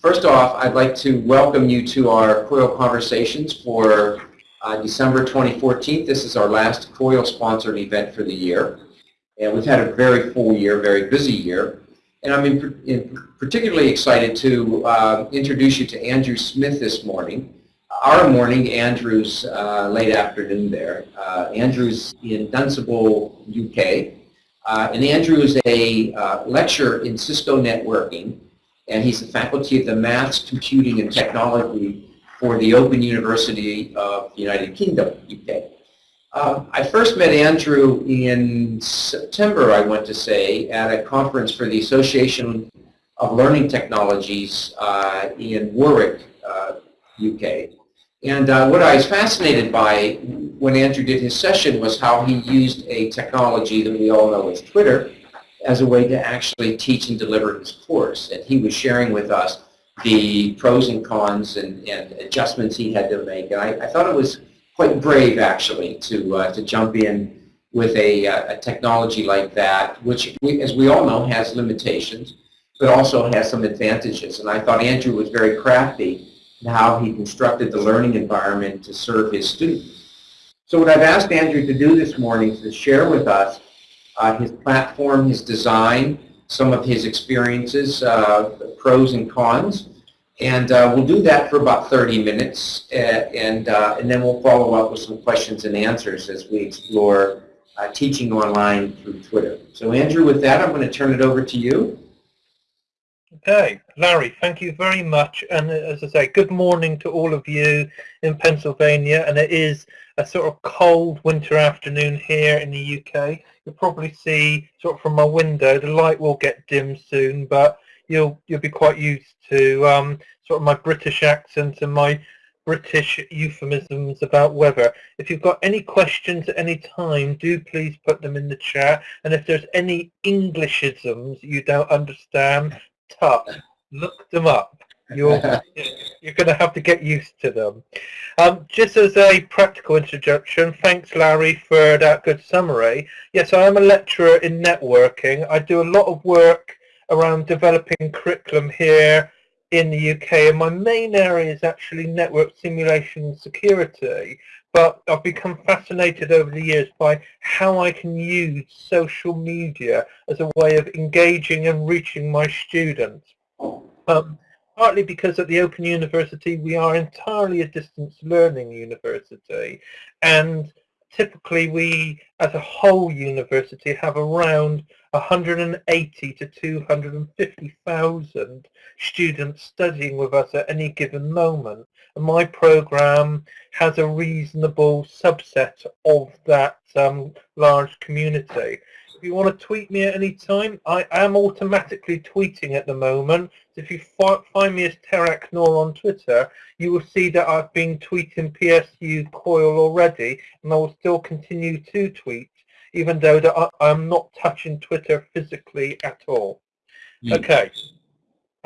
first off, I'd like to welcome you to our COIL Conversations for uh, December 2014. This is our last COIL sponsored event for the year. And we've had a very full year, very busy year. And I'm in, in particularly excited to uh, introduce you to Andrew Smith this morning. Our morning, Andrew's uh, late afternoon there. Uh, Andrew's in Dunstable, UK. Uh, and Andrew is a uh, lecturer in Cisco networking and he's the faculty of the Maths, Computing, and Technology for the Open University of the United Kingdom, UK. Um, I first met Andrew in September, I want to say, at a conference for the Association of Learning Technologies uh, in Warwick, uh, UK. And uh, what I was fascinated by when Andrew did his session was how he used a technology that we all know as Twitter as a way to actually teach and deliver his course. And he was sharing with us the pros and cons and, and adjustments he had to make. And I, I, thought it was quite brave, actually, to, uh, to jump in with a, uh, a technology like that, which, we, as we all know, has limitations, but also has some advantages. And I thought Andrew was very crafty in how he constructed the learning environment to serve his students. So what I've asked Andrew to do this morning is to share with us uh, his platform, his design, some of his experiences, uh, pros and cons. And uh, we'll do that for about 30 minutes, uh, and, uh, and then we'll follow up with some questions and answers as we explore uh, teaching online through Twitter. So Andrew, with that, I'm going to turn it over to you. Okay, Larry, thank you very much. And as I say, good morning to all of you in Pennsylvania. And it is a sort of cold winter afternoon here in the UK. You'll probably see sort of from my window, the light will get dim soon, but you'll you'll be quite used to um, sort of my British accent and my British euphemisms about weather. If you've got any questions at any time, do please put them in the chat. And if there's any Englishisms you don't understand, tough, look them up. You're you're going to have to get used to them. Um, just as a practical introduction, thanks Larry for that good summary. Yes, I am a lecturer in networking. I do a lot of work around developing curriculum here in the UK and my main area is actually network simulation and security but I've become fascinated over the years by how I can use social media as a way of engaging and reaching my students. Um, partly because at the Open University we are entirely a distance learning university and typically we as a whole university have around 180 to 250,000 students studying with us at any given moment my program has a reasonable subset of that um, large community if you want to tweet me at any time, I am automatically tweeting at the moment. So if you find me as Terok Nor on Twitter, you will see that I've been tweeting PSU COIL already, and I will still continue to tweet, even though that I, am not touching Twitter physically at all. Mm. Okay.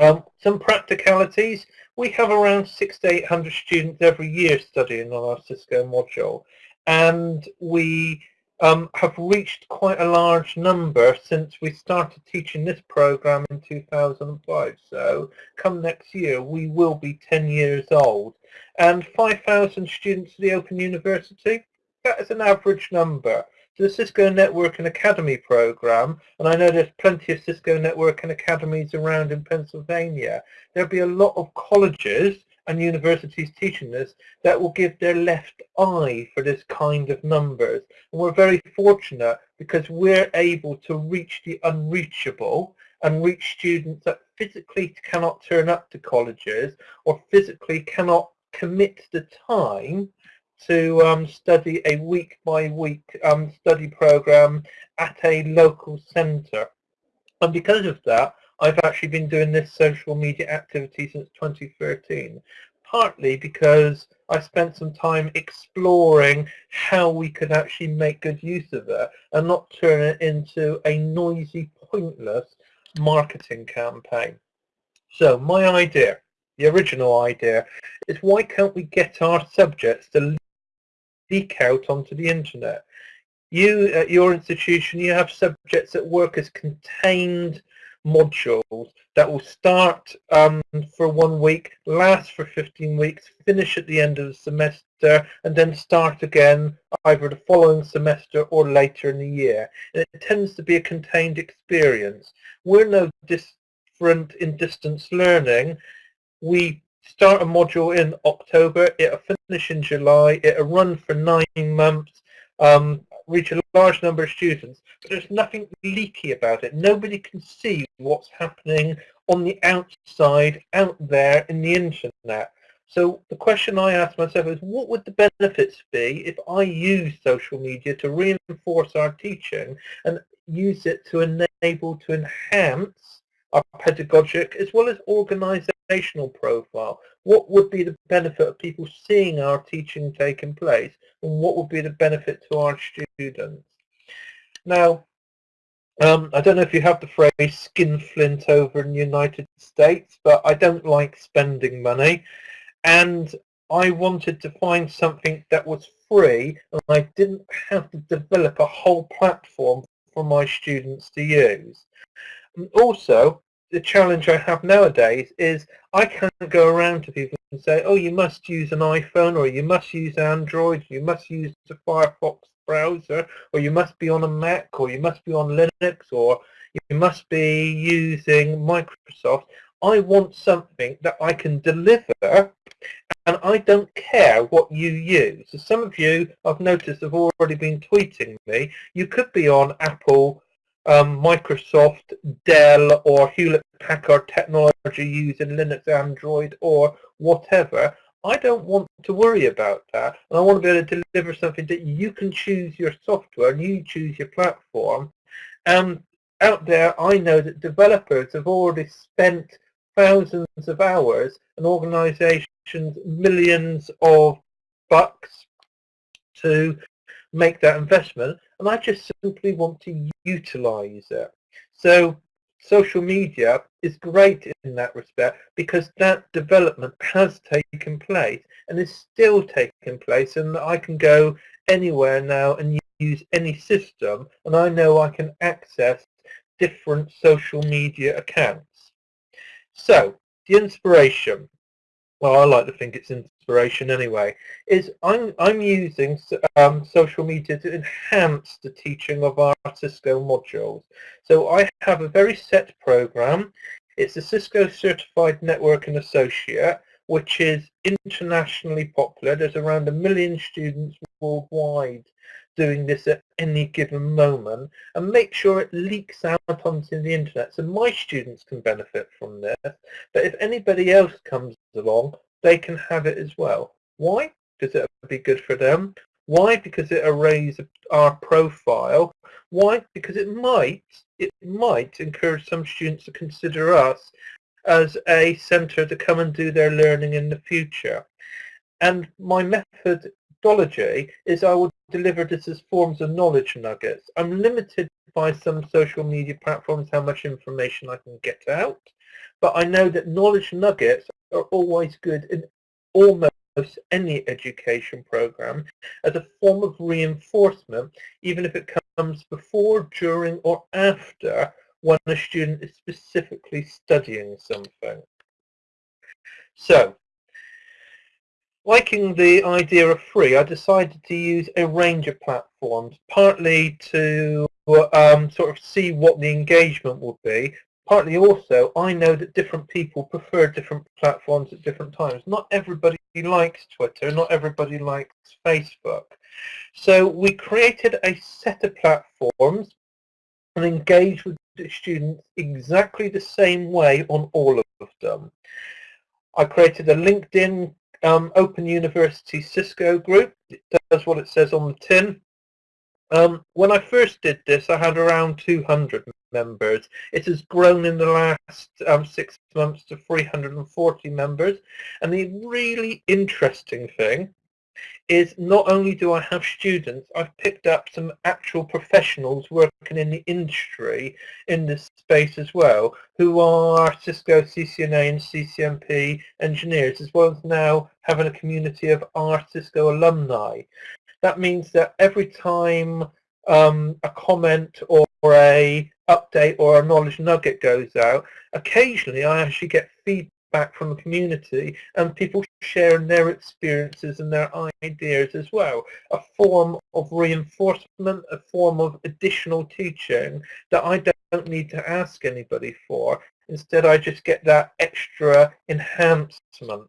Um, some practicalities. We have around six to 800 students every year studying on our Cisco module, and we um, have reached quite a large number since we started teaching this program in 2005. So come next year, we will be 10 years old. And 5,000 students at the Open University, that is an average number. The Cisco Network and Academy program, and I know there's plenty of Cisco Network and Academies around in Pennsylvania, there'll be a lot of colleges and universities teaching this that will give their left eye for this kind of numbers. And we're very fortunate because we're able to reach the unreachable and reach students that physically cannot turn up to colleges or physically cannot commit the time to um, study a week by week um, study program at a local centre. And because of that, I've actually been doing this social media activity since 2013, partly because I spent some time exploring how we could actually make good use of it and not turn it into a noisy, pointless marketing campaign. So my idea, the original idea, is why can't we get our subjects to leak out onto the internet? You, at your institution, you have subjects that work as contained modules that will start um, for one week, last for 15 weeks, finish at the end of the semester, and then start again either the following semester or later in the year. And it tends to be a contained experience. We're no different in distance learning. We start a module in October, it'll finish in July, it'll run for nine months, um, reach a large number of students, but there's nothing leaky about it. Nobody can see what's happening on the outside, out there in the internet. So the question I ask myself is, what would the benefits be if I use social media to reinforce our teaching and use it to enable, to enhance our pedagogic as well as organizational profile? What would be the benefit of people seeing our teaching taking place and what would be the benefit to our students? Now, um, I don't know if you have the phrase skinflint over in the United States, but I don't like spending money. And I wanted to find something that was free and I didn't have to develop a whole platform for my students to use. And also, the challenge I have nowadays is I can't go around to people and say, oh, you must use an iPhone or you must use Android, you must use the Firefox browser, or you must be on a Mac, or you must be on Linux, or you must be using Microsoft. I want something that I can deliver and I don't care what you use. So some of you, I've noticed, have already been tweeting me. You could be on Apple um, Microsoft, Dell or Hewlett-Packard technology using Linux, Android or whatever, I don't want to worry about that. And I want to be able to deliver something that you can choose your software and you choose your platform. And out there, I know that developers have already spent thousands of hours and organizations millions of bucks to make that investment and I just simply want to utilize it. So social media is great in that respect because that development has taken place and is still taking place and I can go anywhere now and use any system and I know I can access different social media accounts. So the inspiration well, I like to think it's inspiration anyway, is I'm, I'm using um, social media to enhance the teaching of our Cisco modules. So I have a very set program. It's a Cisco Certified Network and Associate, which is internationally popular. There's around a million students worldwide doing this at any given moment and make sure it leaks out onto the internet so my students can benefit from this but if anybody else comes along they can have it as well. Why? Because it would be good for them. Why? Because it arrays our profile. Why? Because it might it might encourage some students to consider us as a center to come and do their learning in the future. And my methodology is I will deliver this as forms of knowledge nuggets. I'm limited by some social media platforms how much information I can get out, but I know that knowledge nuggets are always good in almost any education program as a form of reinforcement, even if it comes before, during or after when a student is specifically studying something. So liking the idea of free, I decided to use a range of platforms, partly to um, sort of see what the engagement would be, partly also I know that different people prefer different platforms at different times. Not everybody likes Twitter, not everybody likes Facebook. So we created a set of platforms and engaged with the students exactly the same way on all of them. I created a LinkedIn um, Open University Cisco group. It does what it says on the tin. Um, when I first did this, I had around 200 members. It has grown in the last um, six months to 340 members. And the really interesting thing is not only do I have students, I've picked up some actual professionals working in the industry in this space as well, who are Cisco CCNA and CCNP engineers, as well as now having a community of our Cisco alumni. That means that every time um, a comment or a update or a knowledge nugget goes out, occasionally I actually get feedback from the community and people sharing their experiences and their ideas as well. A form of reinforcement, a form of additional teaching that I don't need to ask anybody for. Instead, I just get that extra enhancement.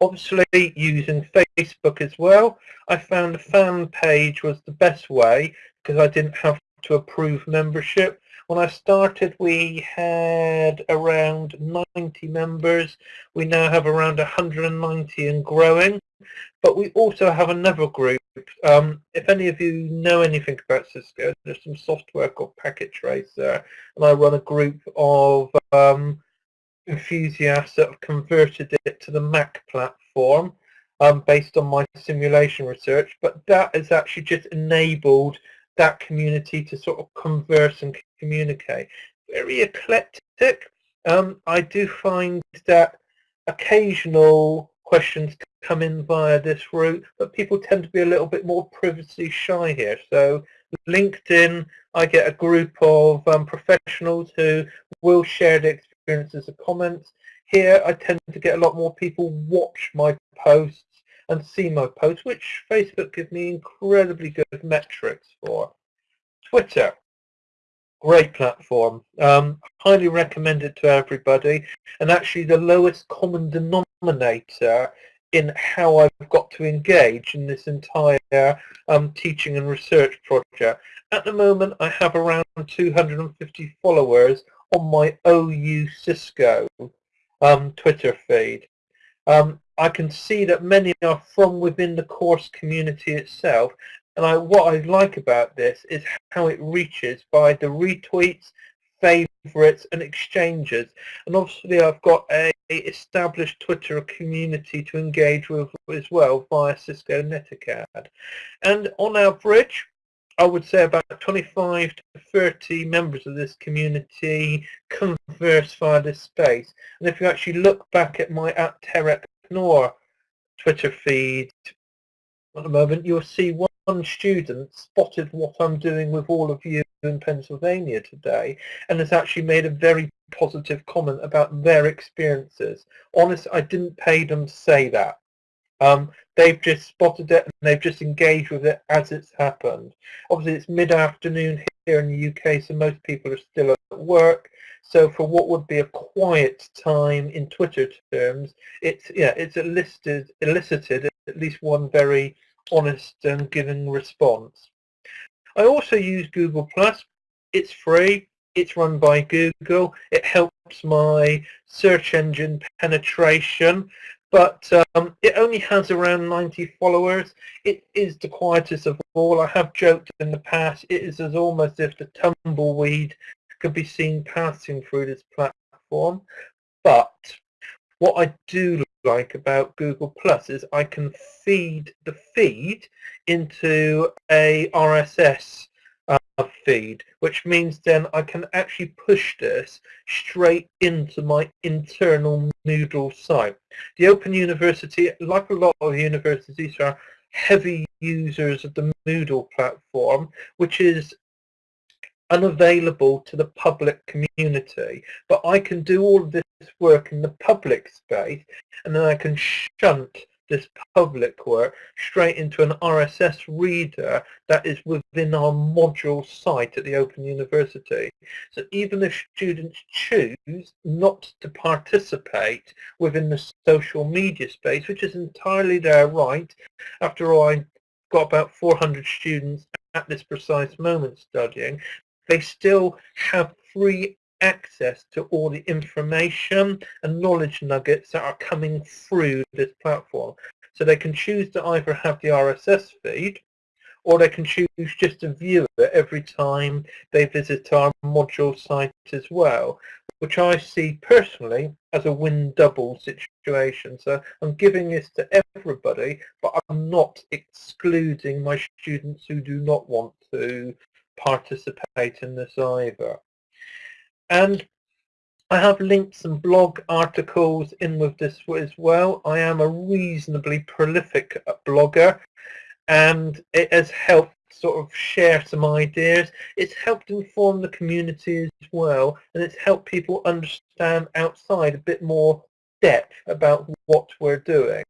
Obviously, using Facebook as well, I found a fan page was the best way because I didn't have to approve membership. When I started, we had around 90 members. We now have around 190 and growing. But we also have another group. Um, if any of you know anything about Cisco, there's some software called Packet Tracer, and I run a group of um, enthusiasts that have converted it to the Mac platform um, based on my simulation research, but that has actually just enabled that community to sort of converse and communicate. Very eclectic. Um, I do find that occasional questions come in via this route, but people tend to be a little bit more privacy shy here. So LinkedIn, I get a group of um, professionals who will share their experiences and comments. Here I tend to get a lot more people watch my posts and see my posts, which Facebook gives me incredibly good metrics for. Twitter, great platform. Um, highly recommend it to everybody. And actually the lowest common denominator in how I've got to engage in this entire um, teaching and research project. At the moment, I have around 250 followers on my OU Cisco um, Twitter feed. Um, I can see that many are from within the course community itself. And I, what I like about this is how it reaches by the retweets, favorites and exchanges. And obviously I've got a established Twitter community to engage with as well via Cisco Netacad. And on average, I would say about 25 to 30 members of this community converse via this space. And if you actually look back at my at Terok Nor Twitter feed at the moment, you'll see one student spotted what I'm doing with all of you in Pennsylvania today and has actually made a very positive comment about their experiences. Honest, I didn't pay them to say that. Um, they've just spotted it and they've just engaged with it as it's happened. Obviously it's mid-afternoon here in the UK so most people are still at work. So for what would be a quiet time in Twitter terms, it's yeah, it's elicited, elicited at least one very honest and giving response. I also use Google Plus. It's free. It's run by Google. It helps my search engine penetration, but um, it only has around 90 followers. It is the quietest of all. I have joked in the past, it is as almost if the tumbleweed could be seen passing through this platform. But what I do like about Google Plus is I can feed the feed into a RSS uh, feed, which means then I can actually push this straight into my internal Moodle site. The Open University, like a lot of universities, are heavy users of the Moodle platform, which is unavailable to the public community. But I can do all of this work in the public space and then I can shunt this public work straight into an RSS reader that is within our module site at the Open University. So even if students choose not to participate within the social media space, which is entirely their right, after all, I've got about 400 students at this precise moment studying, they still have free access to all the information and knowledge nuggets that are coming through this platform. So they can choose to either have the RSS feed or they can choose just to view it every time they visit our module site as well, which I see personally as a win double situation. So I'm giving this to everybody, but I'm not excluding my students who do not want to participate in this either. And I have linked some blog articles in with this as well. I am a reasonably prolific blogger and it has helped sort of share some ideas. It's helped inform the community as well, and it's helped people understand outside a bit more depth about what we're doing.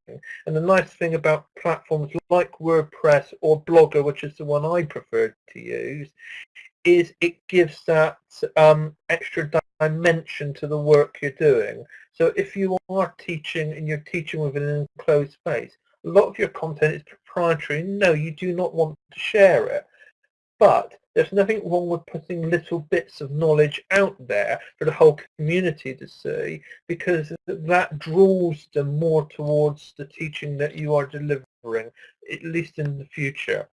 And the nice thing about platforms like WordPress or Blogger, which is the one I prefer to use, is it gives that um, extra dimension to the work you're doing. So if you are teaching and you're teaching within an enclosed space, a lot of your content is proprietary. No, you do not want to share it. But there's nothing wrong with putting little bits of knowledge out there for the whole community to see because that draws them more towards the teaching that you are delivering, at least in the future.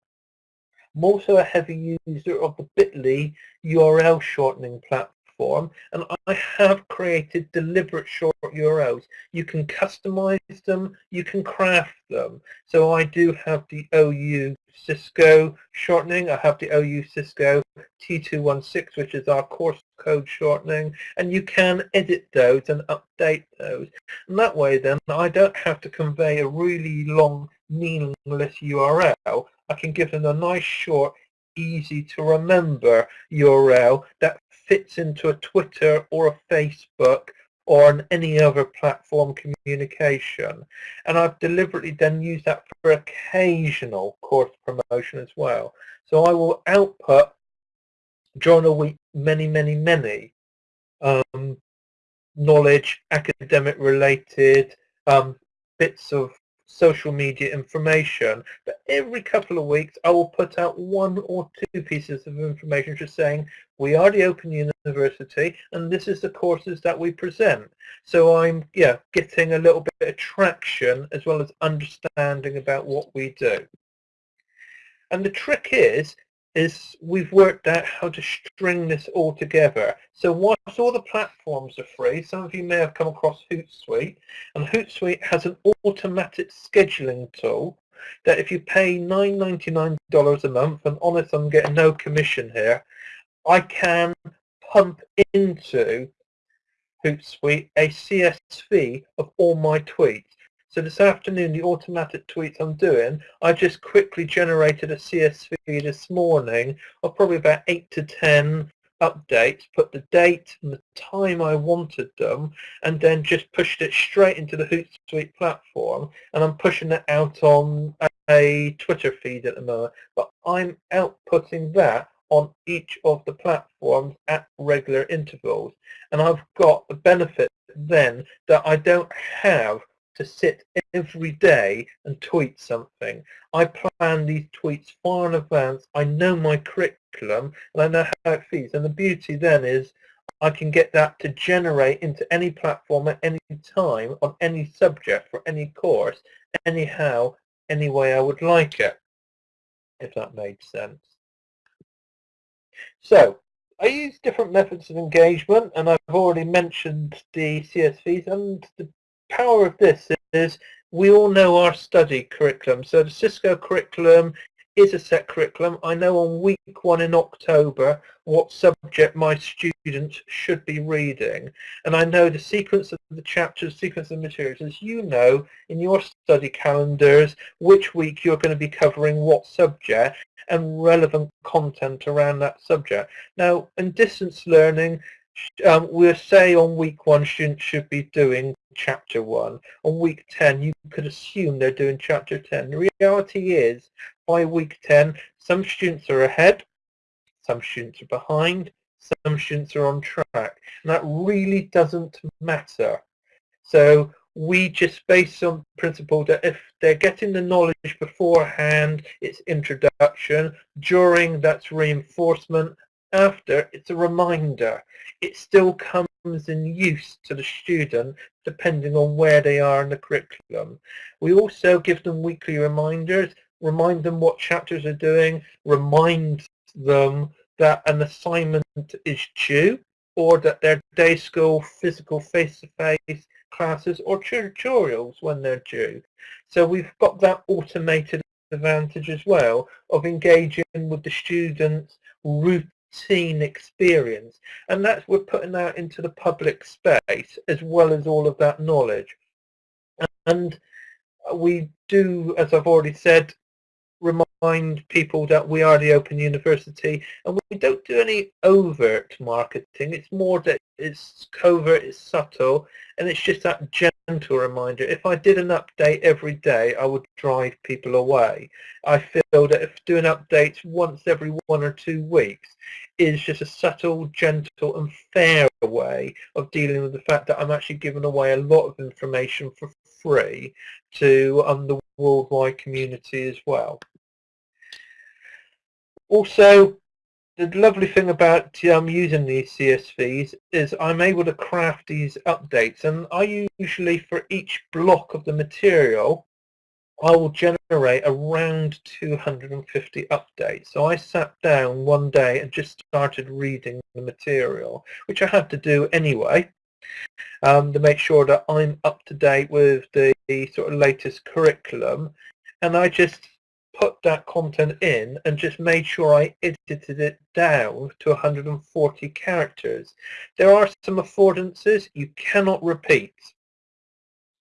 I'm also a heavy user of the bit.ly URL shortening platform form and I have created deliberate short URLs. You can customize them, you can craft them. So I do have the OU Cisco shortening, I have the OU Cisco T216 which is our course code shortening and you can edit those and update those. And that way then I don't have to convey a really long meaningless URL. I can give them a nice short easy to remember URL that fits into a Twitter or a Facebook or any other platform communication. And I've deliberately then used that for occasional course promotion as well. So I will output during a week many, many, many um, knowledge, academic related um, bits of social media information. But every couple of weeks, I will put out one or two pieces of information just saying, we are the Open University and this is the courses that we present. So I'm yeah getting a little bit of traction as well as understanding about what we do. And the trick is is we've worked out how to string this all together. So whilst all the platforms are free, some of you may have come across Hootsuite, and Hootsuite has an automatic scheduling tool that if you pay $9.99 a month, and honest, I'm getting no commission here, I can pump into Hootsuite a CSV of all my tweets. So this afternoon, the automatic tweets I'm doing, I just quickly generated a CSV this morning of probably about 8 to 10 updates, put the date and the time I wanted them, and then just pushed it straight into the Hootsuite platform. And I'm pushing it out on a Twitter feed at the moment. But I'm outputting that on each of the platforms at regular intervals. And I've got the benefit then that I don't have to sit every day and tweet something. I plan these tweets far in advance. I know my curriculum and I know how it feeds. And the beauty then is I can get that to generate into any platform at any time on any subject for any course, anyhow, any way I would like it, if that made sense. So I use different methods of engagement and I've already mentioned the CSVs and the power of this is we all know our study curriculum. So the Cisco curriculum is a set curriculum. I know on week one in October what subject my students should be reading. And I know the sequence of the chapters, sequence of materials. As you know in your study calendars, which week you're going to be covering what subject and relevant content around that subject. Now, in distance learning, um, we'll say on week one students should be doing chapter one. On week 10, you could assume they're doing chapter 10. The reality is, by week 10, some students are ahead, some students are behind, some students are on track. And that really doesn't matter. So we just base on principle that if they're getting the knowledge beforehand, it's introduction. During, that's reinforcement. After, it's a reminder. It still comes in use to the student depending on where they are in the curriculum. We also give them weekly reminders, remind them what chapters are doing, remind them that an assignment is due or that their day school physical face-to-face classes or tutorials when they're due. So we've got that automated advantage as well of engaging with the students routine experience and that's we're putting that into the public space as well as all of that knowledge. And we do as I've already said remind people that we are the Open University and we don't do any overt marketing. It's more that it's covert, it's subtle, and it's just that gentle reminder. If I did an update every day, I would drive people away. I feel that if doing updates once every one or two weeks is just a subtle, gentle and fair way of dealing with the fact that I'm actually giving away a lot of information for free to um, the worldwide community as well. Also, the lovely thing about um, using these CSVs is I'm able to craft these updates and I usually for each block of the material I will generate around 250 updates. So I sat down one day and just started reading the material, which I had to do anyway, um, to make sure that I'm up to date with the sort of latest curriculum. And I just put that content in and just made sure I edited it down to 140 characters. There are some affordances you cannot repeat.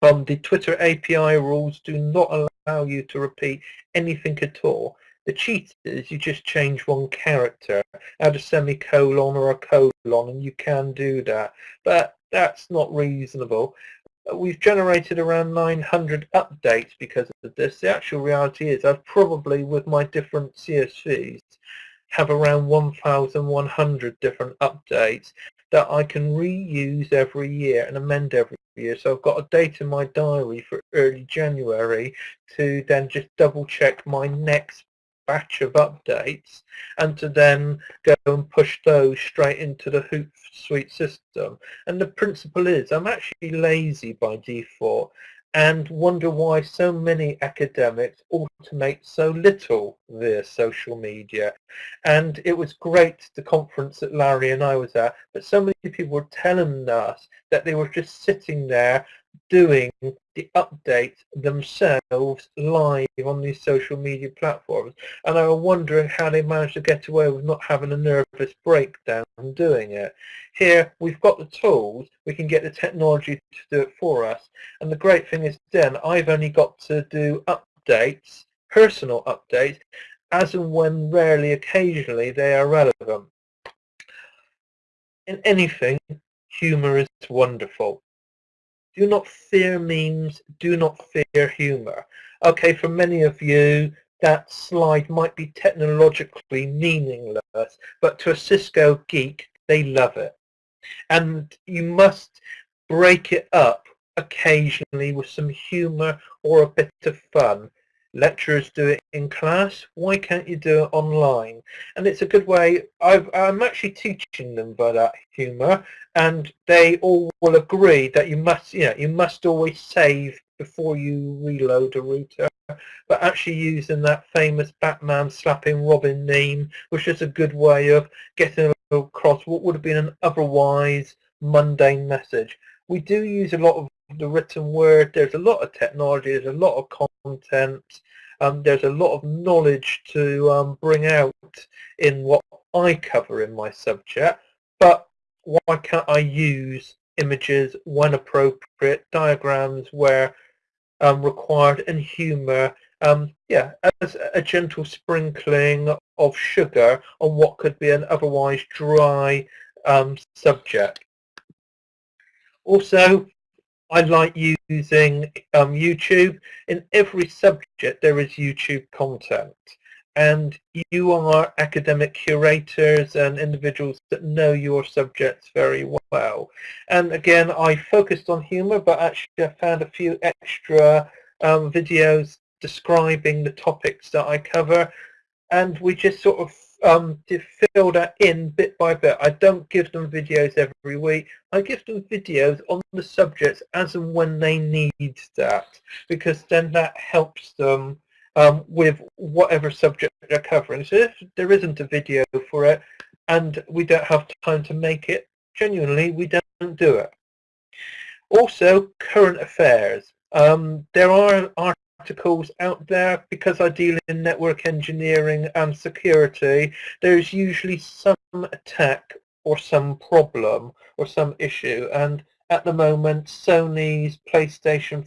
Um, the Twitter API rules do not allow you to repeat anything at all. The cheat is you just change one character, add a semicolon or a colon, and you can do that. But that's not reasonable uh, we've generated around 900 updates because of this. The actual reality is I've probably, with my different CSVs, have around 1,100 different updates that I can reuse every year and amend every year. So I've got a date in my diary for early January to then just double check my next batch of updates and to then go and push those straight into the Hootsuite system. And the principle is I'm actually lazy by default and wonder why so many academics automate so little via social media. And it was great, the conference that Larry and I was at, but so many people were telling us that they were just sitting there doing the updates themselves live on these social media platforms and I was wondering how they managed to get away with not having a nervous breakdown doing it. Here we've got the tools, we can get the technology to do it for us and the great thing is then I've only got to do updates, personal updates, as and when rarely occasionally they are relevant. In anything, humour is wonderful do not fear memes, do not fear humor. Okay, for many of you, that slide might be technologically meaningless, but to a Cisco geek, they love it. And you must break it up occasionally with some humor or a bit of fun lecturers do it in class, why can't you do it online? And it's a good way, i am actually teaching them by that humour and they all will agree that you must, you know, you must always save before you reload a router but actually using that famous Batman slapping Robin meme was just a good way of getting across what would have been an otherwise mundane message. We do use a lot of the written word. There's a lot of technology. There's a lot of content. Um, there's a lot of knowledge to um, bring out in what I cover in my subject. But why can't I use images when appropriate, diagrams where um, required, and humour, um, yeah, as a gentle sprinkling of sugar on what could be an otherwise dry um, subject. Also, I like using um, YouTube. In every subject there is YouTube content and you are academic curators and individuals that know your subjects very well. And again, I focused on humour, but actually I found a few extra um, videos describing the topics that I cover, and we just sort of um, to fill that in bit by bit. I don't give them videos every week. I give them videos on the subjects as and when they need that because then that helps them um, with whatever subject they're covering. So if there isn't a video for it and we don't have time to make it, genuinely we don't do it. Also, current affairs. Um, there are articles out there because I deal in network engineering and security there's usually some attack or some problem or some issue and at the moment Sony's PlayStation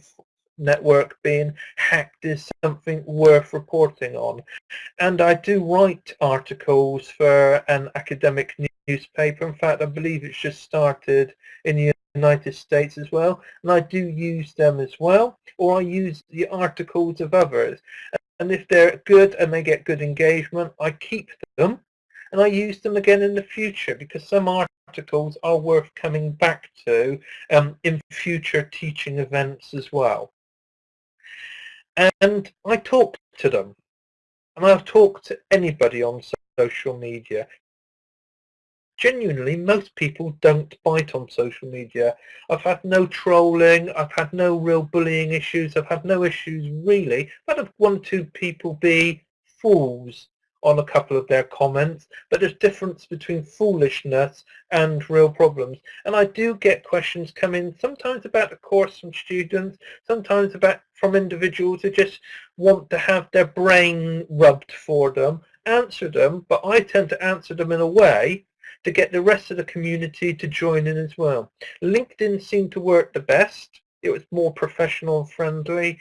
network being hacked is something worth reporting on. And I do write articles for an academic newspaper. In fact, I believe it's just started in the United States as well. And I do use them as well, or I use the articles of others. And if they're good and they get good engagement, I keep them and I use them again in the future because some articles are worth coming back to um, in future teaching events as well. And I talk to them. And I've talked to anybody on social media. Genuinely, most people don't bite on social media. I've had no trolling, I've had no real bullying issues, I've had no issues really. I've had one or two people be fools on a couple of their comments, but there's difference between foolishness and real problems. And I do get questions coming sometimes about the course from students, sometimes about from individuals who just want to have their brain rubbed for them, answer them, but I tend to answer them in a way to get the rest of the community to join in as well. LinkedIn seemed to work the best. It was more professional and friendly.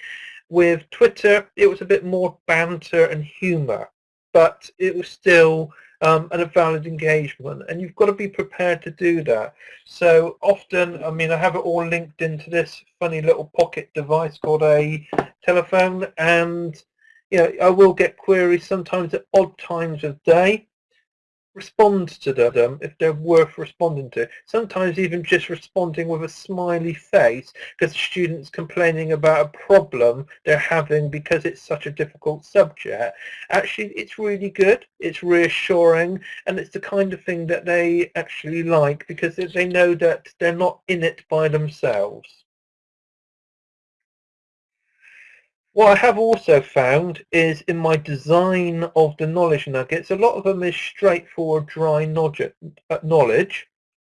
With Twitter, it was a bit more banter and humour but it was still um, a valid engagement and you've got to be prepared to do that. So often, I mean, I have it all linked into this funny little pocket device called a telephone and you know, I will get queries sometimes at odd times of day respond to them if they're worth responding to. Sometimes even just responding with a smiley face because the student's complaining about a problem they're having because it's such a difficult subject. Actually, it's really good, it's reassuring, and it's the kind of thing that they actually like because they know that they're not in it by themselves. What I have also found is in my design of the knowledge nuggets, a lot of them is straightforward, dry uh, knowledge,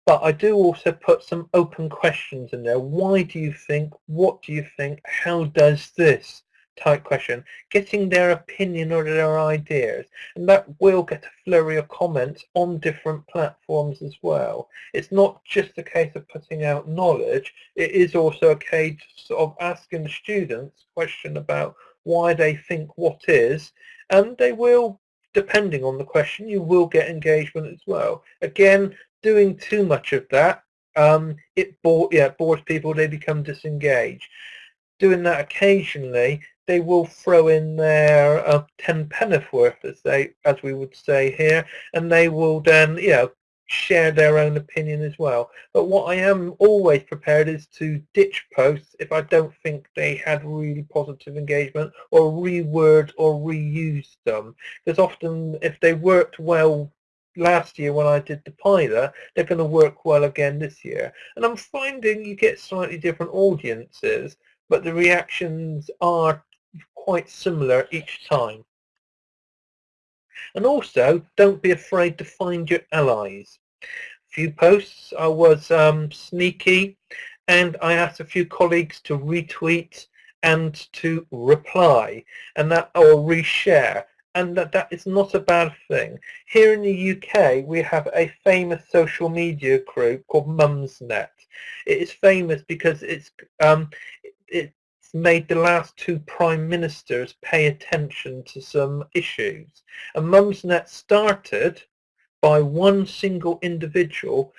but I do also put some open questions in there. Why do you think? What do you think? How does this? Type question, getting their opinion or their ideas. And that will get a flurry of comments on different platforms as well. It's not just a case of putting out knowledge, it is also a case of asking the students a question about why they think what is, and they will, depending on the question, you will get engagement as well. Again, doing too much of that, um, it bore, yeah, bores people, they become disengaged doing that occasionally they will throw in their uh, 10 penneth worth, as they, as we would say here, and they will then, you know, share their own opinion as well. But what I am always prepared is to ditch posts if I don't think they had really positive engagement or reword or reuse them. Because often if they worked well last year when I did the pilot, they're going to work well again this year. And I'm finding you get slightly different audiences, but the reactions are quite similar each time. And also, don't be afraid to find your allies. A few posts I was um, sneaky and I asked a few colleagues to retweet and to reply and that or reshare and that that is not a bad thing. Here in the UK we have a famous social media group called Mumsnet. It is famous because it's um, it, made the last two prime ministers pay attention to some issues. And Mumsnet started by one single individual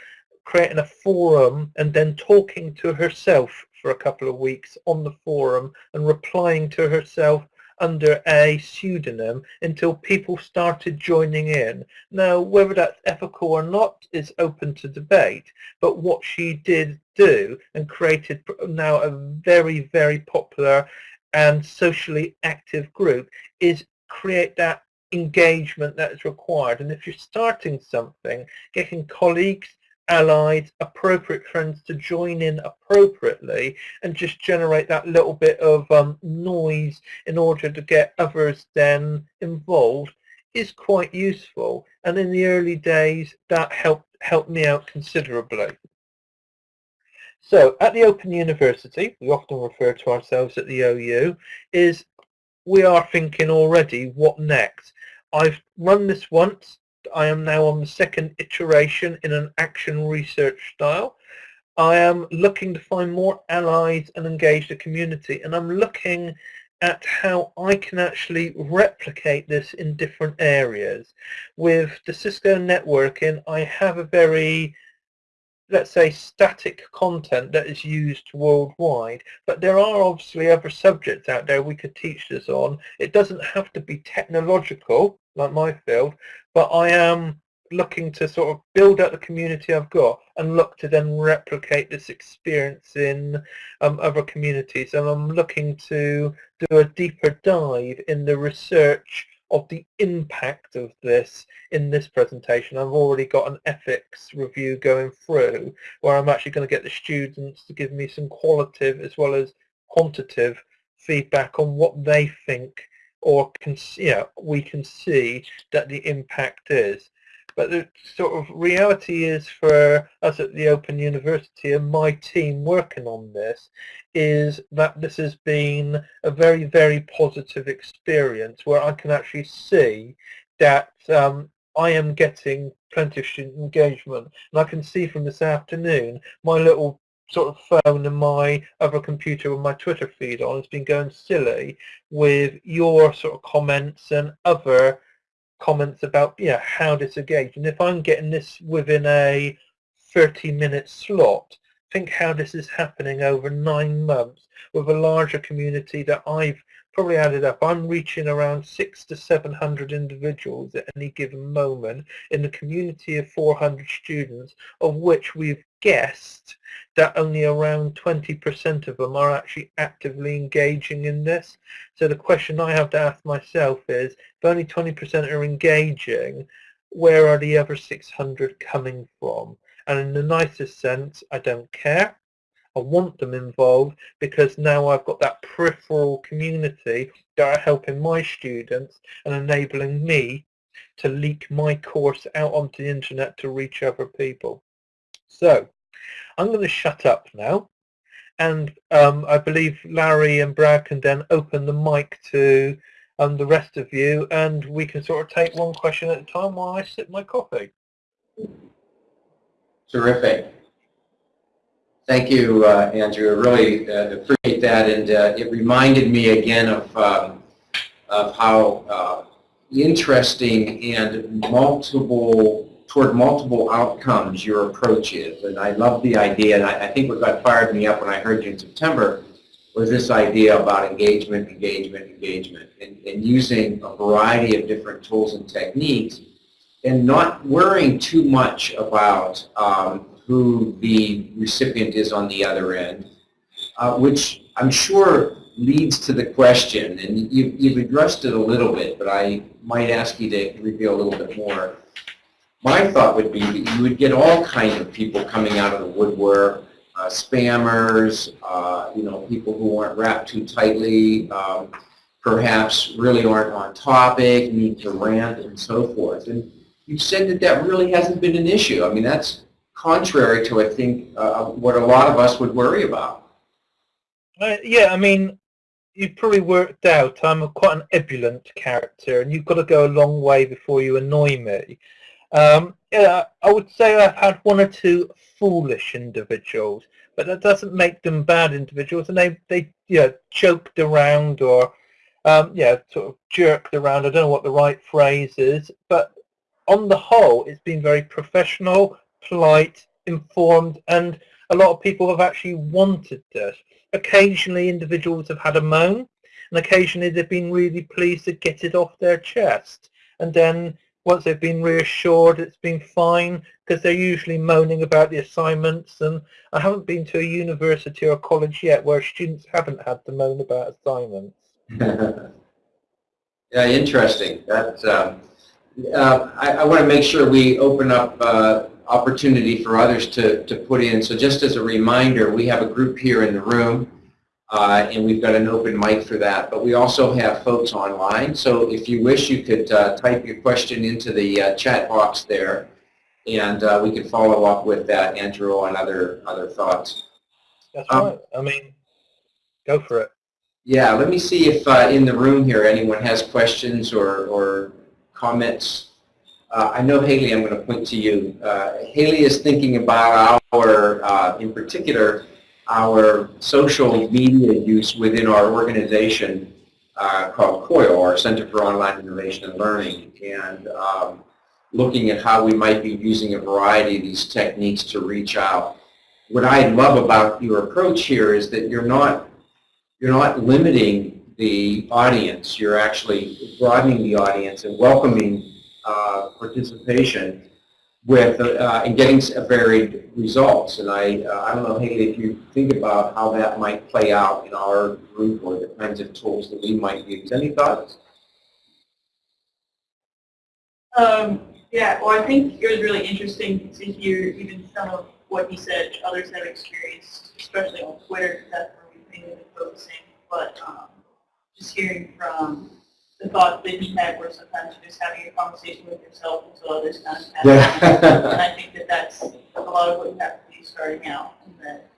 creating a forum and then talking to herself for a couple of weeks on the forum and replying to herself under a pseudonym until people started joining in. Now, whether that's ethical or not is open to debate, but what she did do and created now a very, very popular and socially active group is create that engagement that is required. And if you're starting something, getting colleagues, allies, appropriate friends to join in appropriately and just generate that little bit of um, noise in order to get others then involved is quite useful. And in the early days, that helped, helped me out considerably. So at the Open University, we often refer to ourselves at the OU, is we are thinking already what next. I've run this once, I am now on the second iteration in an action research style. I am looking to find more allies and engage the community, and I'm looking at how I can actually replicate this in different areas. With the Cisco networking, I have a very let's say static content that is used worldwide but there are obviously other subjects out there we could teach this on it doesn't have to be technological like my field but I am looking to sort of build up the community I've got and look to then replicate this experience in um, other communities and I'm looking to do a deeper dive in the research of the impact of this in this presentation. I've already got an ethics review going through where I'm actually going to get the students to give me some qualitative as well as quantitative feedback on what they think or can, you know, we can see that the impact is. But the sort of reality is for us at the Open University and my team working on this is that this has been a very, very positive experience where I can actually see that um, I am getting plenty of student engagement. And I can see from this afternoon, my little sort of phone and my other computer with my Twitter feed on has been going silly with your sort of comments and other comments about yeah how to engage and if I'm getting this within a 30 minute slot think how this is happening over nine months with a larger community that I've probably added up I'm reaching around six to seven hundred individuals at any given moment in the community of 400 students of which we've guessed that only around 20% of them are actually actively engaging in this. So the question I have to ask myself is, if only 20% are engaging, where are the other 600 coming from? And in the nicest sense, I don't care. I want them involved because now I've got that peripheral community that are helping my students and enabling me to leak my course out onto the internet to reach other people. So I'm going to shut up now and um, I believe Larry and Brad can then open the mic to um, the rest of you and we can sort of take one question at a time while I sip my coffee. Terrific. Thank you, uh, Andrew. I really uh, appreciate that, and uh, it reminded me again of um, of how uh, interesting and multiple toward multiple outcomes your approach is. And I love the idea, and I, I think what got fired me up when I heard you in September was this idea about engagement, engagement, engagement, and, and using a variety of different tools and techniques, and not worrying too much about um, who the recipient is on the other end, uh, which I'm sure leads to the question, and you, you've addressed it a little bit, but I might ask you to reveal a little bit more my thought would be that you would get all kinds of people coming out of the woodwork, uh, spammers, uh, you know, people who aren't wrapped too tightly, um, perhaps really aren't on topic, need to rant, and so forth. And you said that that really hasn't been an issue. I mean, that's contrary to, I think, uh, what a lot of us would worry about. Uh, yeah, I mean, you've probably worked out I'm a, quite an ebullient character, and you've got to go a long way before you annoy me. Um, yeah, I would say I've had one or two foolish individuals, but that doesn't make them bad individuals. And they, they you know, joked around or, um, yeah, sort of jerked around. I don't know what the right phrase is, but on the whole, it's been very professional, polite, informed, and a lot of people have actually wanted this. Occasionally, individuals have had a moan, and occasionally they've been really pleased to get it off their chest. And then once they've been reassured it's been fine because they're usually moaning about the assignments and I haven't been to a university or a college yet where students haven't had to moan about assignments. yeah, interesting. That's, um, uh, I, I, want to make sure we open up uh, opportunity for others to, to put in. So just as a reminder, we have a group here in the room uh, and we've got an open mic for that. But we also have folks online, so if you wish, you could uh, type your question into the uh, chat box there, and uh, we could follow up with that, Andrew, on other other thoughts. That's um, right. I mean, go for it. Yeah, let me see if uh, in the room here anyone has questions or, or comments. Uh, I know Haley, I'm going to point to you. Haley is thinking about our uh, in particular, our social media use within our organization uh, called COIL, our Center for Online Innovation and Learning, and um, looking at how we might be using a variety of these techniques to reach out. What I love about your approach here is that you're not you're not limiting the audience. You're actually broadening the audience and welcoming uh, participation with uh, and getting varied results. And I, uh, I don't know, Haley, if you think about how that might play out in our group or the kinds of tools that we might use. Any thoughts? Um, yeah, well, I think it was really interesting to hear even some of what you said others have experienced, especially on Twitter, that's where we've been focusing. But um, just hearing from the thought that he had where sometimes you're just having a conversation with yourself until others kind of happen. and I think that that's a lot of what you have to do starting out, and that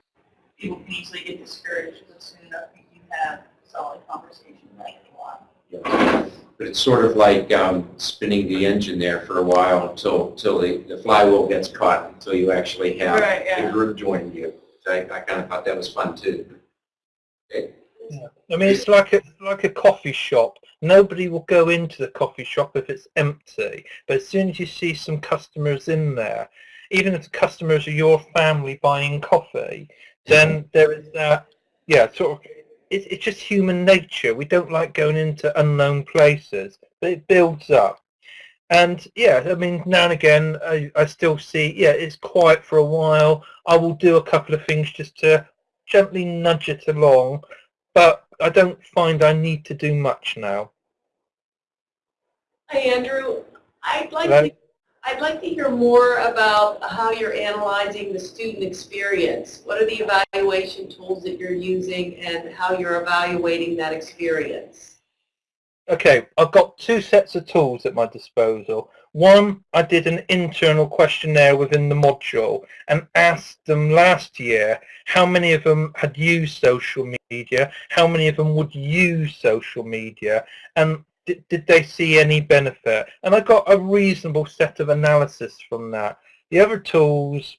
people can easily get discouraged, but soon enough you do have a solid conversation like a lot. But it's sort of like um, spinning the engine there for a while until until the, the flywheel gets caught until you actually have Right, yeah. a group join you. I, I kind of thought that was fun too. Okay. Yeah. I mean, it's like a like a coffee shop. Nobody will go into the coffee shop if it's empty. But as soon as you see some customers in there, even if the customers are your family buying coffee, then mm-hmm. there is that, yeah, sort of, it, it's just human nature. We don't like going into unknown places, but it builds up. And yeah, I mean, now and again, I, I still see, yeah, it's quiet for a while. I will do a couple of things just to gently nudge it along, but I don't find I need to do much now. Hi, Andrew. I'd like Hello? to, I'd like to hear more about how you're analyzing the student experience. What are the evaluation tools that you're using and how you're evaluating that experience? Okay, I've got two sets of tools at my disposal. One, I did an internal questionnaire within the module and asked them last year how many of them had used social media, how many of them would use social media, and did, did they see any benefit? And I got a reasonable set of analysis from that. The other tools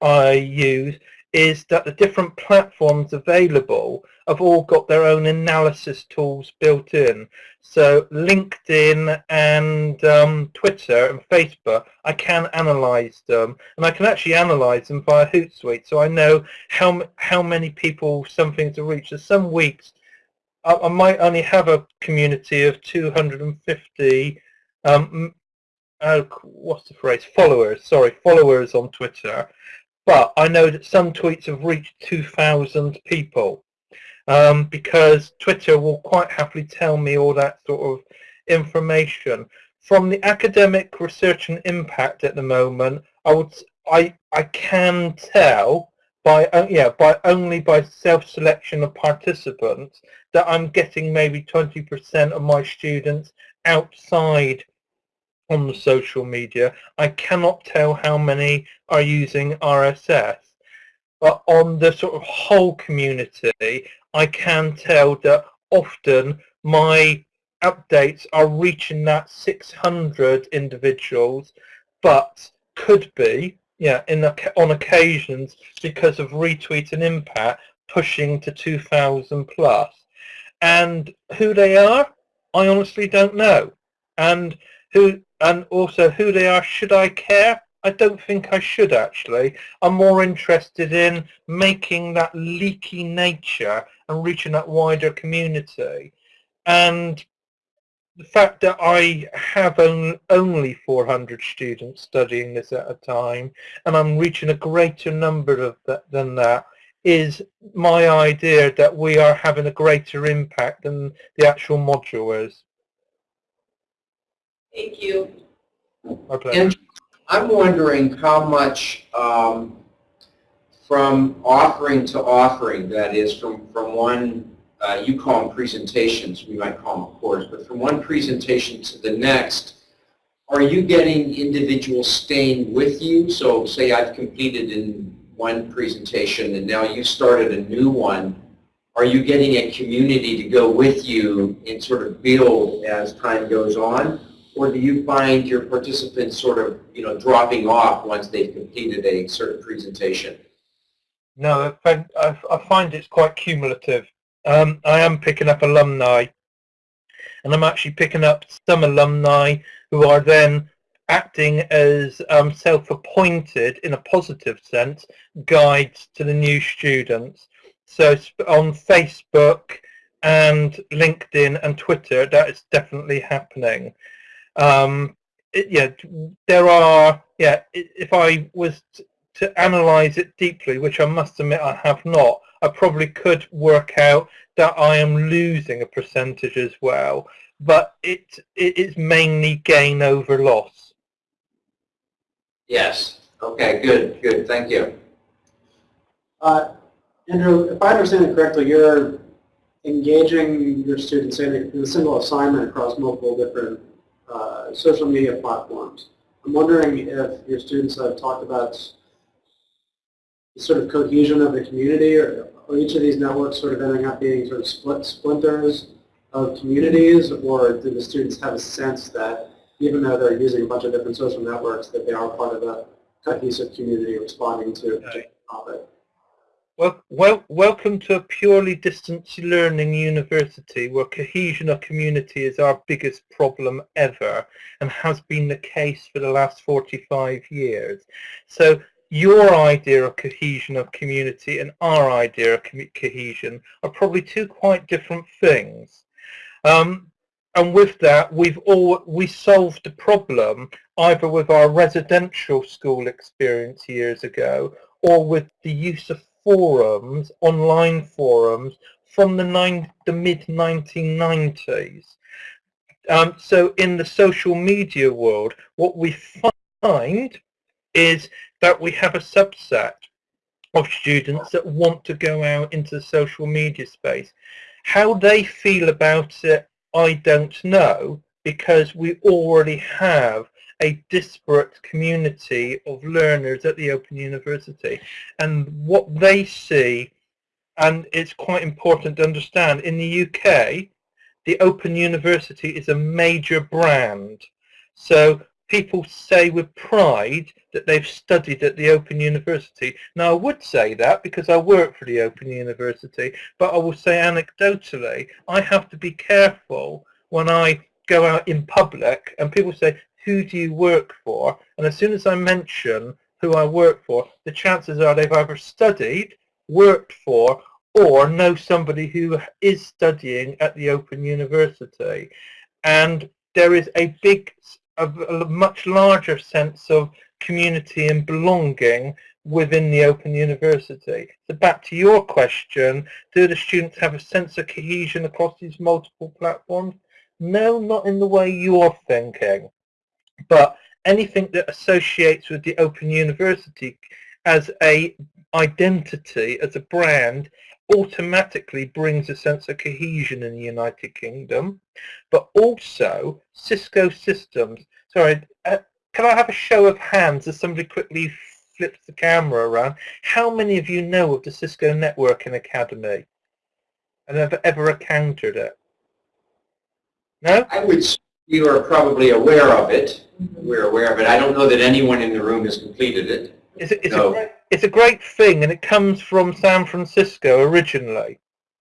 I use is that the different platforms available have all got their own analysis tools built in. So LinkedIn and um, Twitter and Facebook, I can analyze them, and I can actually analyze them via Hootsuite, so I know how how many people something to reach. So some weeks I, I might only have a community of 250. Um, uh, what's the phrase? Followers. Sorry, followers on Twitter but I know that some tweets have reached 2,000 people um, because Twitter will quite happily tell me all that sort of information. From the academic research and impact at the moment, I would I I can tell by uh, yeah by only by self-selection of participants that I'm getting maybe 20% of my students outside on the social media. I cannot tell how many are using RSS. But on the sort of whole community, I can tell that often my updates are reaching that 600 individuals, but could be, yeah, in on occasions because of retweet and impact pushing to 2,000 plus. And who they are, I honestly don't know. And who and also who they are, should I care? I don't think I should actually. I'm more interested in making that leaky nature and reaching that wider community. And the fact that I have on, only 400 students studying this at a time and I'm reaching a greater number of that than that is my idea that we are having a greater impact than the actual module is. Thank you. My pleasure. And I'm wondering how much um, from offering to offering, that is from, from one, uh, you call them presentations, we might call them a course, but from one presentation to the next, are you getting individuals staying with you? So say I've completed in one presentation and now you started a new one. Are you getting a community to go with you and sort of build as time goes on? Or do you find your participants sort of, you know, dropping off once they've completed a certain presentation? No, I find, it's quite cumulative. Um, I am picking up alumni, and I'm actually picking up some alumni who are then acting as um, self-appointed, in a positive sense, guides to the new students. So on Facebook and LinkedIn and Twitter, that is definitely happening. Um, it, yeah, there are, yeah, if I was to analyze it deeply, which I must admit I have not, I probably could work out that I am losing a percentage as well, but it, it is mainly gain over loss. Yes. Okay, good, good, thank you. Uh, Andrew, if I understand it correctly, you're engaging your students in a single assignment across multiple different uh, social media platforms. I'm wondering if your students have talked about the sort of cohesion of the community, or are each of these networks sort of ending up being sort of split splinters of communities, or do the students have a sense that even though they're using a bunch of different social networks, that they are part of a cohesive community responding to a particular topic? Well, well, welcome to a purely distance learning university where cohesion of community is our biggest problem ever and has been the case for the last 45 years. So your idea of cohesion of community and our idea of co- cohesion are probably two quite different things. Um, and with that, we've all we solved the problem either with our residential school experience years ago or with the use of forums, online forums, from the, the mid-1990s. Um, so in the social media world, what we find is that we have a subset of students that want to go out into the social media space. How they feel about it, I don't know, because we already have a disparate community of learners at the Open University. And what they see, and it's quite important to understand, in the UK, the Open University is a major brand. So people say with pride that they've studied at the Open University. Now I would say that because I work for the Open University, but I will say anecdotally, I have to be careful when I go out in public and people say, who do you work for? And as soon as I mention who I work for, the chances are they've either studied, worked for, or know somebody who is studying at the Open University. And there is a big, a, much larger sense of community and belonging within the Open University. So back to your question, do the students have a sense of cohesion across these multiple platforms? No, not in the way you're thinking but anything that associates with the Open University as a identity, as a brand, automatically brings a sense of cohesion in the United Kingdom, but also Cisco Systems. Sorry, uh, can I have a show of hands as somebody quickly flips the camera around? How many of you know of the Cisco Networking Academy and have ever encountered it? No? I would, you are probably aware of it. Mm-hmm. We're aware of it. I don't know that anyone in the room has completed it. It's a, it's, a great, it's a great thing, and it comes from San Francisco originally.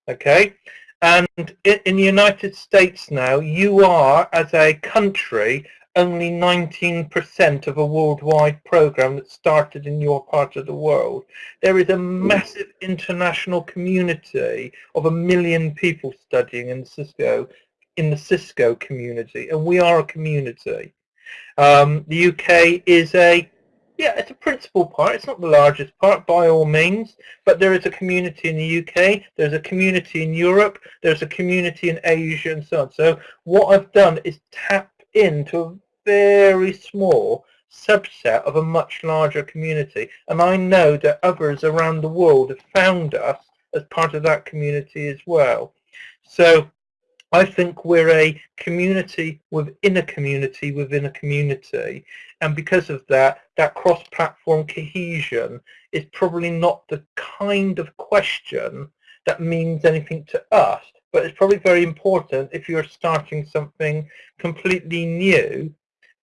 Okay, and in, in the United States now, you are as a country only 19% of a worldwide program that started in your part of the world. There is a mm. massive international community of a million people studying in Cisco, in the Cisco community, and we are a community. Um, the UK is a yeah, it's a principal part. It's not the largest part by all means, but there is a community in the UK, there's a community in Europe, there's a community in Asia and so on. So what I've done is tap into a very small subset of a much larger community. And I know that others around the world have found us as part of that community as well. So I think we're a community within a community within a community. And because of that, that cross-platform cohesion is probably not the kind of question that means anything to us, but it's probably very important if you're starting something completely new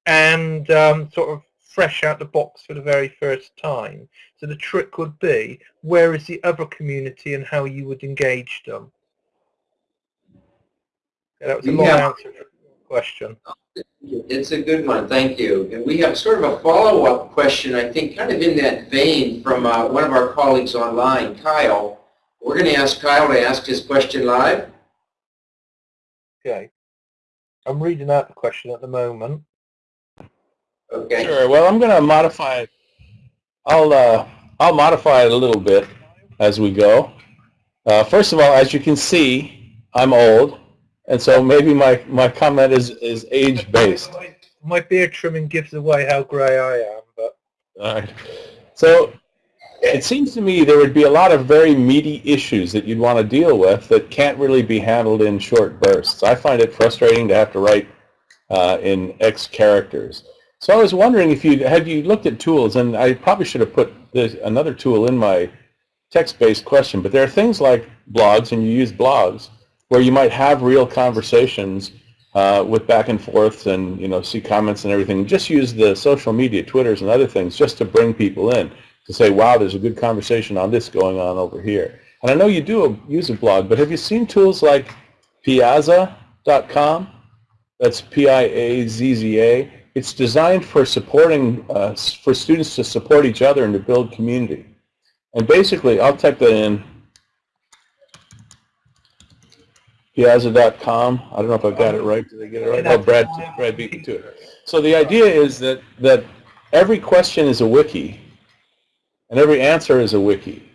and um, sort of fresh out the box for the very first time. So the trick would be, where is the other community and how you would engage them? Yeah, that was a We long have- answer to your question. It's a good one, thank you. And we have sort of a follow-up question, I think, kind of in that vein from uh, one of our colleagues online, Kyle. We're going to ask Kyle to ask his question live. Okay. I'm reading out the question at the moment. Okay. Sure. Well, I'm going to modify it. I'll uh, I'll modify it a little bit as we go. Uh, first of all, as you can see, I'm old, and so maybe my, my comment is is age based. My, my beard trimming gives away how grey I am, but All right. So it seems to me there would be a lot of very meaty issues that you'd want to deal with that can't really be handled in short bursts. I find it frustrating to have to write uh, in X characters. So I was wondering if you had you looked at tools, and I probably should have put this, another tool in my text-based question, but there are things like blogs, and you use blogs, where you might have real conversations uh, with back and forths and you know see comments and everything. Just use the social media, Twitters and other things, just to bring people in to say, wow, there's a good conversation on this going on over here. And I know you do a, use a blog, but have you seen tools like Piazza.com? That's P-I-A-Z-Z-A. It's designed for supporting, uh, for students to support each other and to build community. And basically, I'll type that in, Piazza.com. I don't know if I got it right. Did I get it right? Oh, Brad, Brad beat me to it. So the idea is that, that every question is a wiki, and every answer is a wiki.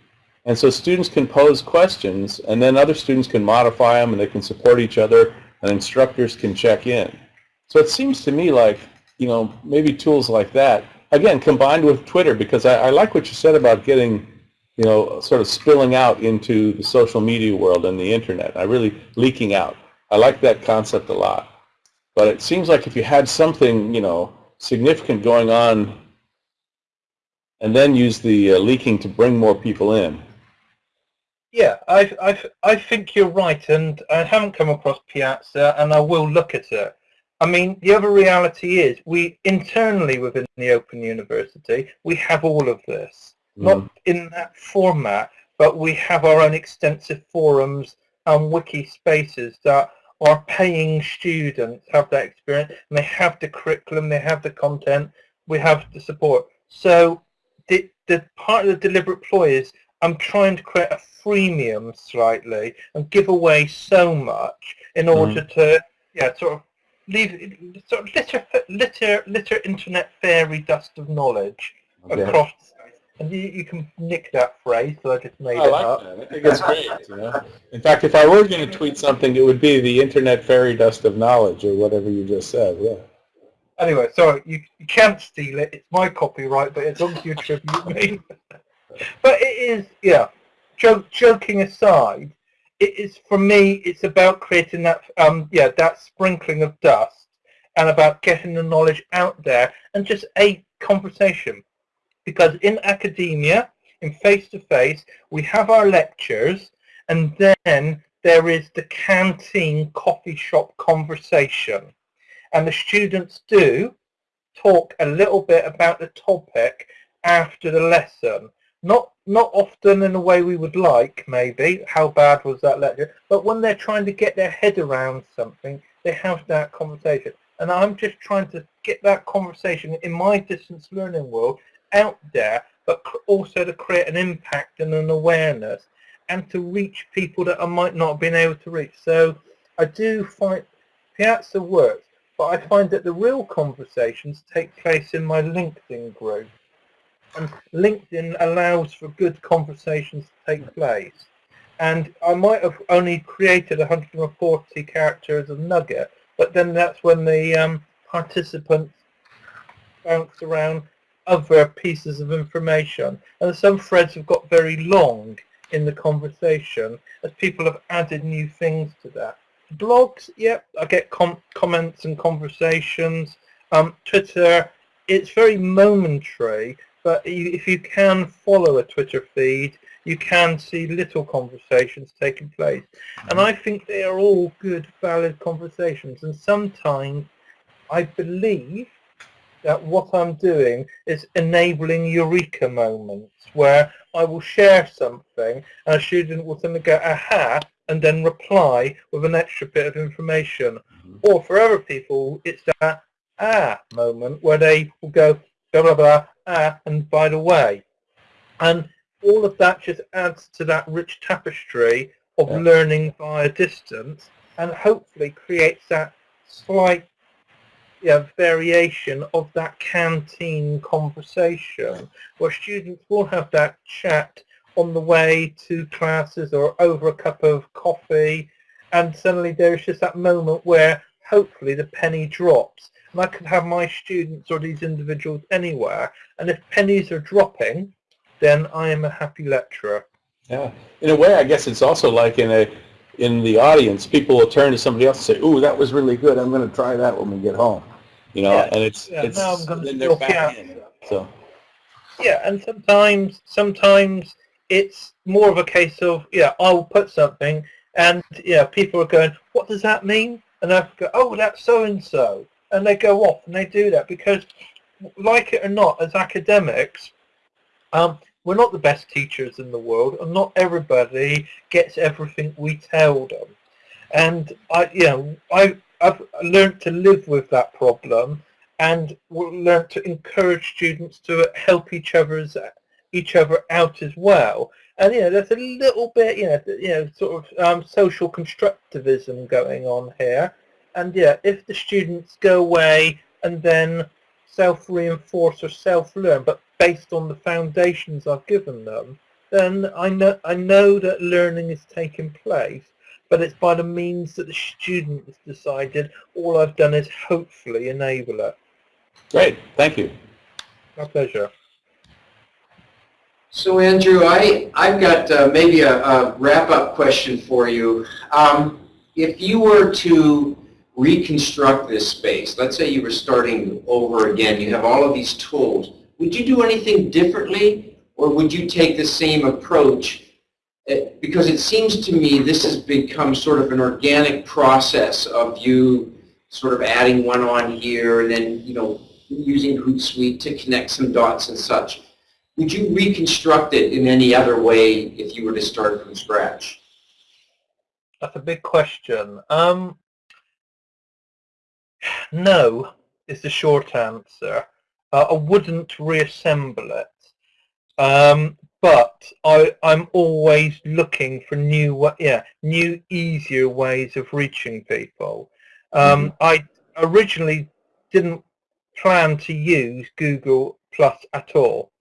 And so students can pose questions, and then other students can modify them, and they can support each other, and instructors can check in. So it seems to me like, you know, maybe tools like that, again, combined with Twitter, because I, I like what you said about getting, you know, sort of spilling out into the social media world and the internet. I really leaking out. I like that concept a lot. But it seems like if you had something, you know, significant going on and then use the uh, leaking to bring more people in. yeah, I, I, I think you're right, and I haven't come across Piazza, and I will look at it. I mean, the other reality is we internally within the Open University, we have all of this. Not mm. in that format, but we have our own extensive forums and wiki spaces that our paying students have that experience and they have the curriculum, they have the content, we have the support. So the, the part of the deliberate ploy is I'm trying to create a freemium slightly and give away so much in mm. order to yeah sort of leave sort of litter litter litter internet fairy dust of knowledge Okay. across and you, you can nick that phrase so I just made I it like up. that. I think it's great. You know? In fact, if I were going to tweet something, it would be the internet fairy dust of knowledge or whatever you just said. Yeah. Anyway, sorry, you, you can't steal it. It's my copyright, but as long as you attribute me. but it is, yeah, joke, joking aside, it is, for me, it's about creating that, um, yeah, that sprinkling of dust and about getting the knowledge out there and just a conversation. Because in academia, in face-to-face, we have our lectures and then there is the canteen coffee shop conversation and the students do talk a little bit about the topic after the lesson. Not not often in the way we would like, maybe. How bad was that lecture? But when they're trying to get their head around something, they have that conversation. And I'm just trying to get that conversation in my distance learning world out there, but also to create an impact and an awareness and to reach people that I might not have been able to reach. So I do find Piazza works but I find that the real conversations take place in my LinkedIn group. And LinkedIn allows for good conversations to take place. And I might have only created 140 characters of nugget, but then that's when the um, participants bounce around other pieces of information. And some threads have got very long in the conversation as people have added new things to that. Blogs, yep, I get com- comments and conversations. Um, Twitter, it's very momentary, but you, if you can follow a Twitter feed, you can see little conversations taking place. And I think they are all good, valid conversations. And sometimes I believe that what I'm doing is enabling eureka moments where I will share something and a student will suddenly go, aha, and then reply with an extra bit of information. Or for other people, it's that ah moment where they will go, blah, blah, blah, ah, and by the way. And all of that just adds to that rich tapestry of Yeah. learning via distance and hopefully creates that slight yeah, variation of that canteen conversation where students will have that chat on the way to classes or over a cup of coffee and suddenly there's just that moment where hopefully the penny drops and I could have my students or these individuals anywhere and if pennies are dropping then I am a happy lecturer. Yeah. In a way, I guess it's also like in a in the audience, people will turn to somebody else and say, "Ooh, that was really good. I'm going to try that when we get home." You know, Yeah. and it's Yeah, it's then they're back yeah. in. So Yeah, and sometimes, sometimes it's more of a case of, yeah, I'll put something, and yeah, people are going, what does that mean? And I go, oh, that's so and so, and they go off and they do that because, like it or not, as academics, um, we're not the best teachers in the world, and not everybody gets everything we tell them. And I, you know, I, I've learned to live with that problem and we'll learn to encourage students to help each other's each other out as well. And you know, there's a little bit, you know, you know, sort of um, social constructivism going on here. And yeah, if the students go away and then self-reinforce or self-learn, but based on the foundations I've given them, then I know I know that learning is taking place. But it's by the means that the student has decided. All I've done is hopefully enable it. great, thank you. My pleasure. So Andrew, I, I've got uh, maybe a, a wrap-up question for you. Um, if you were to reconstruct this space, let's say you were starting over again, you have all of these tools, would you do anything differently or would you take the same approach? Uh, Because it seems to me this has become sort of an organic process of you sort of adding one on here and then, you know, using Hootsuite to connect some dots and such. Would you reconstruct it in any other way if you were to start from scratch? That's a big question. Um, no is the short answer. Uh, I wouldn't reassemble it. Um, but I, I'm always looking for new, yeah, new, easier ways of reaching people. Um, I originally didn't plan to use Google Plus at all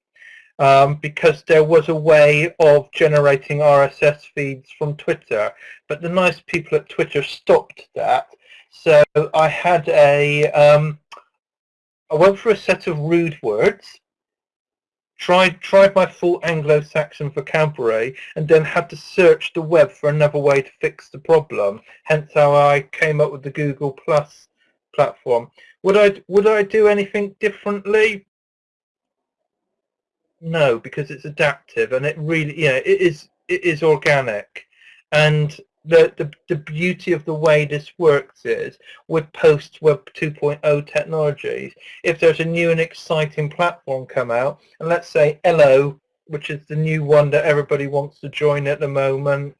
um, because there was a way of generating RSS feeds from Twitter, but the nice people at Twitter stopped that. So I had a, um, I went for a set of rude words, tried tried my full Anglo-Saxon vocabulary, and then had to search the web for another way to fix the problem. Hence how I came up with the Google Plus platform. Would I would I do anything differently? No, because it's adaptive and it really, yeah, it is it is organic, and the the the beauty of the way this works is with post Web 2.0 technologies. If there's a new and exciting platform come out, and let's say Ello, which is the new one that everybody wants to join at the moment,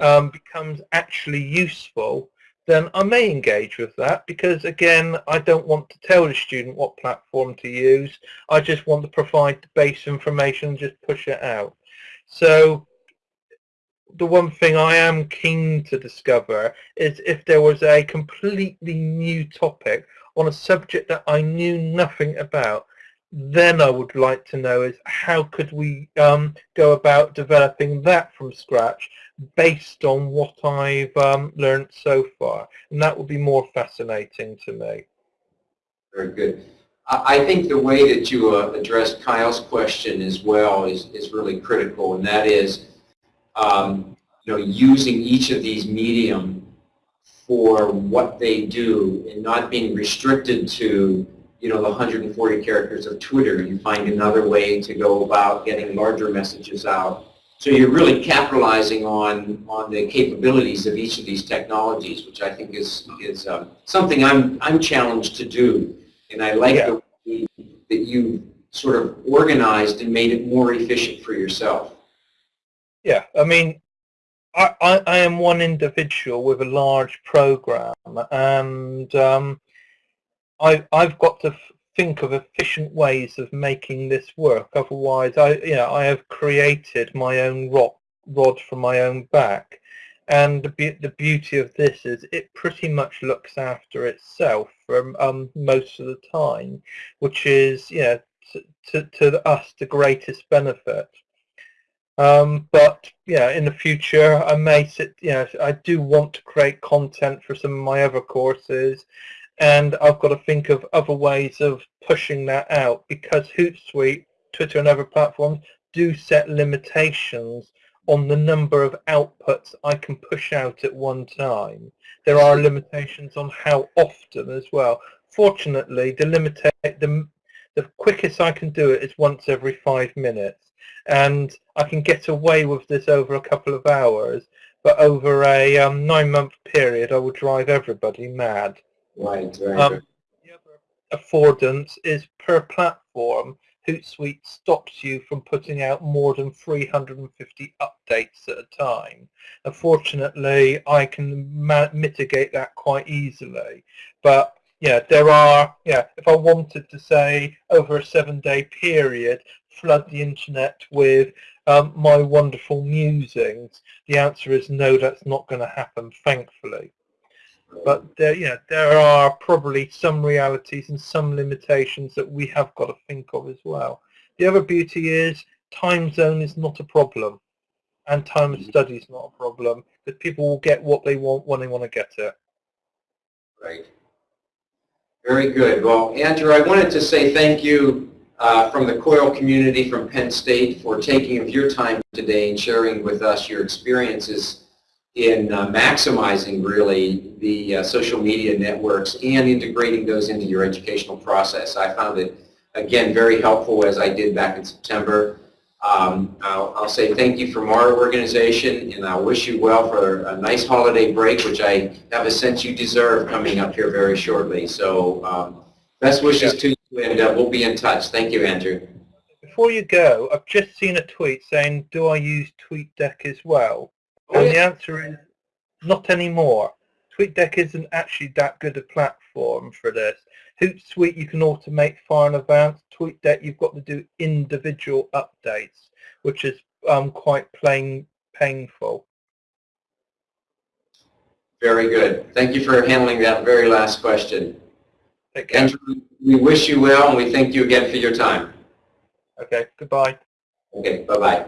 um, becomes actually useful, then I may engage with that because again, I don't want to tell the student what platform to use. I just want to provide the base information and just push it out. So the one thing I am keen to discover is if there was a completely new topic on a subject that I knew nothing about, then I would like to know is how could we um, go about developing that from scratch based on what I've um, learned so far. And that would be more fascinating to me. Very good. I think the way that you uh, addressed Kyle's question as well is, is really critical, and that is, um, you know, using each of these medium for what they do and not being restricted to you know, the 140 characters of Twitter. You find another way to go about getting larger messages out. So you're really capitalizing on, on the capabilities of each of these technologies, which I think is, is um, something I'm, I'm challenged to do. And I like Yeah. the way that you sort of organized and made it more efficient for yourself. Yeah, I mean, I, I, I am one individual with a large program, and um, I, I've got to think of efficient ways of making this work. Otherwise, I, you know, I have created my own rod, rod from my own back. And the, be- the beauty of this is it pretty much looks after itself for um, most of the time, which is, to, to, to us the greatest benefit. Um, but yeah, in the future, I may sit. You know, I do want to create content for some of my other courses, and I've got to think of other ways of pushing that out because Hootsuite, Twitter, and other platforms do set limitations on the number of outputs I can push out at one time. There are limitations on how often as well. Fortunately, the the the quickest I can do it is once every five minutes and I can get away with this over a couple of hours, but over a um, nine-month period, I will drive everybody mad. Right, right. Um, the other affordance is per platform. Hootsuite stops you from putting out more than 350 updates at a time. Unfortunately, I can ma- mitigate that quite easily, but yeah, there are, yeah, if I wanted to say over a seven day period, flood the internet with um, my wonderful musings, the answer is no, that's not going to happen, thankfully. But there, yeah, there are probably some realities and some limitations that we have got to think of as well. The other beauty is time zone is not a problem and time of study is not a problem because people will get what they want when they want to get it. Right. Very good. Well, Andrew, I wanted to say thank you uh, from the COIL community from Penn State for taking of your time today and sharing with us your experiences in uh, maximizing really the uh, social media networks and integrating those into your educational process. I found it, again, very helpful as I did back in September. Um, I'll, I'll say thank you from our organization and I wish you well for a nice holiday break, which I have a sense you deserve coming up here very shortly. So um, best wishes to you and uh, we'll be in touch. Thank you, Andrew. Before you go, I've just seen a tweet saying, do I use TweetDeck as well? Oh, And the answer is not anymore. TweetDeck isn't actually that good a platform for this. Hootsuite you can automate far in advance. TweetDeck you've got to do individual updates, which is um, quite plain painful. Very good. Thank you for handling that very last question. Take care. We wish you well and we thank you again for your time. Okay, goodbye. Okay, bye-bye.